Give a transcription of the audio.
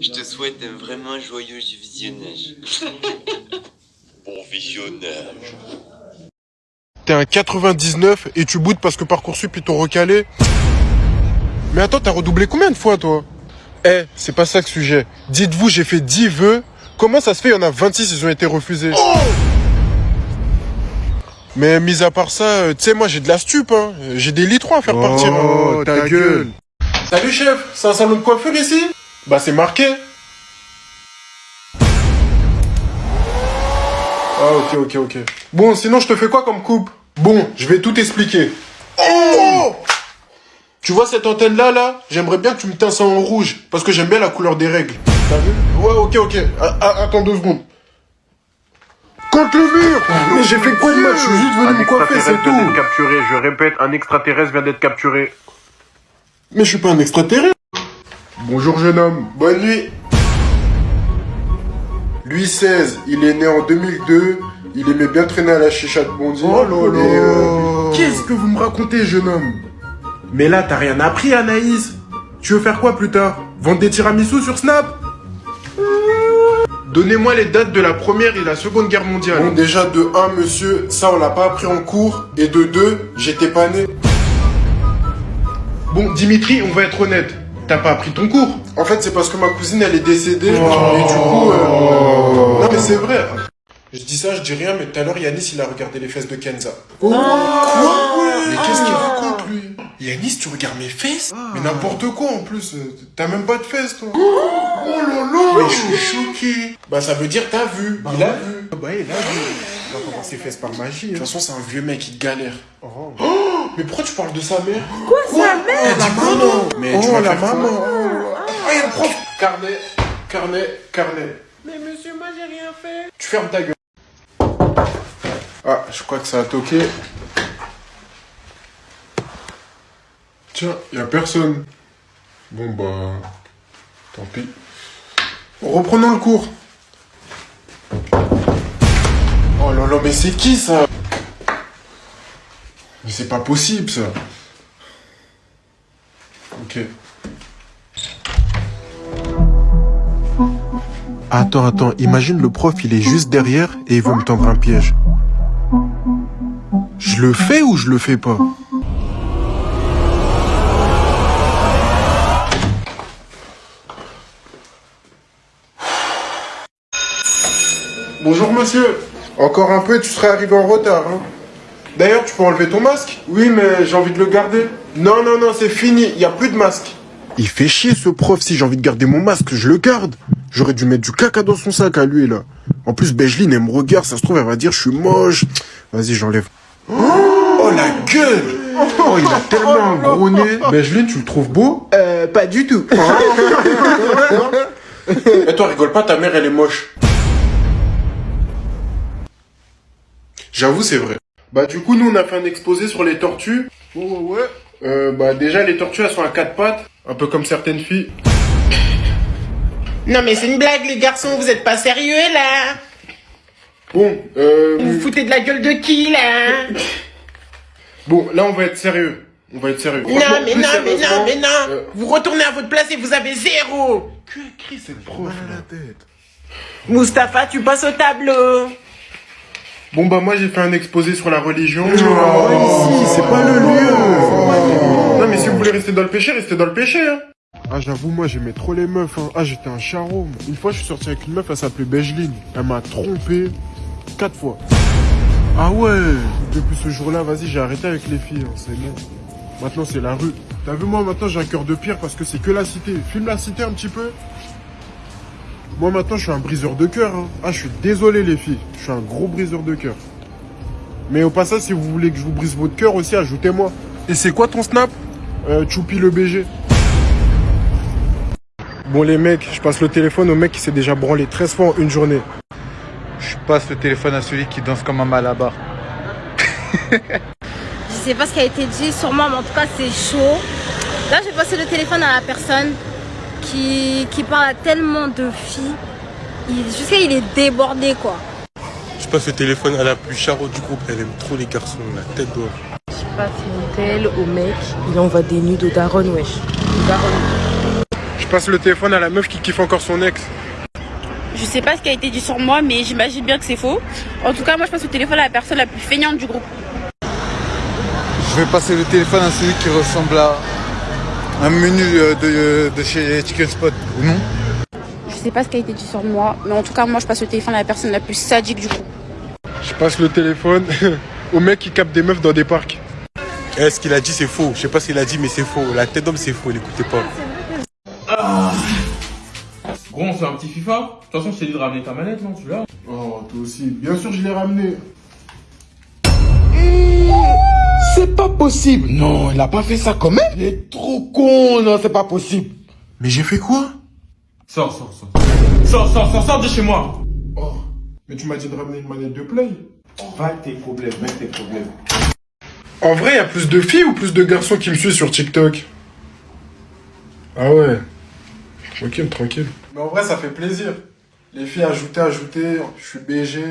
Je te souhaite un vraiment joyeux visionnage. Bon visionnage. T'es un 99 et tu boudes parce que Parcoursup ils t'ont recalé Mais attends, t'as redoublé combien de fois toi? Eh, c'est pas ça le sujet. Dites-vous, j'ai fait 10 vœux. Comment ça se fait, il y en a 26, ils ont été refusés? Mais mis à part ça, euh, tu sais, moi j'ai de la stup, hein. J'ai des litrons à faire partir. Oh, ta gueule. Salut chef, c'est un salon de coiffure ici? Bah c'est marqué. Ah ok ok ok. Bon sinon je te fais quoi comme coupe? Bon, je vais tout expliquer. Oh tu vois cette antenne là? Là J'aimerais bien que tu me teintes ça en rouge parce que j'aime bien la couleur des règles. T'as vu? Ouais ok ok. Ah, ah, attends deux secondes. Contre le mur Mais j'ai fait quoi de mal? Je suis juste venu me coiffer, c'est tout. capturé. Je répète, un extraterrestre vient d'être capturé. Mais je suis pas un extraterrestre. Bonjour jeune homme, bonne nuit. Lui 16, il est né en 2002, il aimait bien traîner à la chicha de Bondy. Oh là euh, Qu'est-ce que vous me racontez jeune homme? Mais là t'as rien appris Anaïs. Tu veux faire quoi plus tard? Vendre des tiramisu sur Snap? Donnez-moi les dates de la première et la seconde guerre mondiale. Bon, déjà de 1 monsieur, ça on l'a pas appris en cours. Et de 2, j'étais pas né. Bon, Dimitri, on va être honnête. T'as pas appris ton cours En fait, c'est parce que ma cousine, elle est décédée. Et du coup... euh, Non, mais c'est vrai. Je dis ça, je dis rien, mais tout à l'heure, Yanis, il a regardé les fesses de Kenza. Oh, quoi Mais qu'est-ce qu'il raconte, lui Yanis, tu regardes mes fesses Mais n'importe quoi, en plus. euh, T'as même pas de fesses, toi. Oh là là Mais je suis choqué. Bah, ça veut dire t'as vu. il a vu. Bah, il a vu. Il va pas voir ses fesses par magie. De toute hein. façon, c'est un vieux mec, il galère. Oh. Mais pourquoi tu parles de sa mère Quoi, sa mère La maman Oh, vas la maman. Ah, il y a le prof Carnet, carnet, carnet. Mais monsieur, moi j'ai rien fait. Tu fermes ta gueule. Ah, je crois que ça a toqué. Tiens, y a personne. Bon bah, tant pis. Reprenons le cours. Oh là là, mais c'est qui ça? Mais c'est pas possible ça. Ok. Attends, attends, imagine le prof, il est juste derrière et il veut me tendre un piège. Je le fais ou je le fais pas? Bonjour monsieur. Encore un peu et tu serais arrivé en retard. hein. D'ailleurs, tu peux enlever ton masque? Oui, mais j'ai envie de le garder. Non, non, non, c'est fini. Il n'y a plus de masque. Il fait chier ce prof. Si j'ai envie de garder mon masque, je le garde. J'aurais dû mettre du caca dans son sac à lui, là. En plus, Bejeline, elle me regarde. Ça se trouve, elle va dire je suis moche. Vas-y, j'enlève. Oh, la gueule Oh, il a tellement un gros nez. Bejeline, tu le trouves beau? Euh, pas du tout. Et toi, rigole pas, ta mère, elle est moche. J'avoue, c'est vrai. Bah, du coup, nous, on a fait un exposé sur les tortues. Ouais, ouais, ouais. Euh, bah, déjà, les tortues, elles sont à quatre pattes. Un peu comme certaines filles. Non mais c'est une blague les garçons, vous êtes pas sérieux là Bon, euh... Vous vous foutez de la gueule de qui là? Bon, là, on va être sérieux. On va être sérieux. Non mais non mais non mais non euh, Vous retournez à votre place et vous avez zéro Que écrit cette prof, là Mustapha, tu passes au tableau Bon, bah, moi, j'ai fait un exposé sur la religion. ici, c'est pas le lieu. Non, mais si vous voulez rester dans le péché, restez dans le péché, hein. Ah, j'avoue, moi, j'aimais trop les meufs, hein. Ah, j'étais un charron. Une fois, je suis sorti avec une meuf, elle s'appelait Bejeline. Elle m'a trompé quatre fois. Ah ouais Depuis ce jour-là, vas-y, j'ai arrêté avec les filles, hein, c'est bon. Maintenant, c'est la rue. T'as vu, moi, maintenant, j'ai un cœur de pierre parce que c'est que la cité. Filme la cité un petit peu. Moi, maintenant, je suis un briseur de cœur, hein. Ah, je suis désolé, les filles. Je suis un gros briseur de cœur. Mais au passage, si vous voulez que je vous brise votre cœur aussi, ajoutez-moi. Et c'est quoi ton snap? Euh, Choupi le BG. Bon les mecs, je passe le téléphone au mec qui s'est déjà branlé 13 fois en une journée. Je passe le téléphone à celui qui danse comme un malabar. Je sais pas ce qui a été dit sur moi, mais en tout cas, c'est chaud. Là, j'ai passé le téléphone à la personne qui, qui parle à tellement de filles. Il, je sais qu'il est débordé, quoi. Je passe le téléphone à la plus charo du groupe. Elle aime trop les garçons, la tête d'or. Je passe une telle au mec, il envoie des nudes au daron, wesh. Je passe le téléphone à la meuf qui kiffe encore son ex. Je sais pas ce qui a été dit sur moi, mais j'imagine bien que c'est faux. En tout cas, moi, je passe le téléphone à la personne la plus feignante du groupe. Je vais passer le téléphone à celui qui ressemble à un menu euh, de, de chez Chicken Spot, ou non Je sais pas ce qui a été dit sur moi, mais en tout cas, moi, je passe le téléphone à la personne la plus sadique du groupe. Je passe le téléphone au mec qui capte des meufs dans des parcs. Eh, ce qu'il a dit, c'est faux. Je sais pas ce qu'il a dit, mais c'est faux. La tête d'homme, c'est faux. L'écoutez pas. Gros, on fait un petit FIFA. De toute façon, je t'ai dit de ramener ta manette, non Tu l'as Oh, toi aussi. Bien sûr, je l'ai ramené. C'est pas possible. Non, il a pas fait ça quand même. Il est trop con. Non, c'est pas possible. Mais j'ai fait quoi? Sors, sors, sors. Sors, sors, sors, sors de chez moi. Oh, mais tu m'as dit de ramener une manette de play. Va avec tes problèmes, avec tes problèmes. En vrai, il y a plus de filles ou plus de garçons qui me suivent sur TikTok? Ah ouais. Tranquille, tranquille. Mais en vrai, ça fait plaisir. Les filles ajoutées, ajoutées, je suis BG.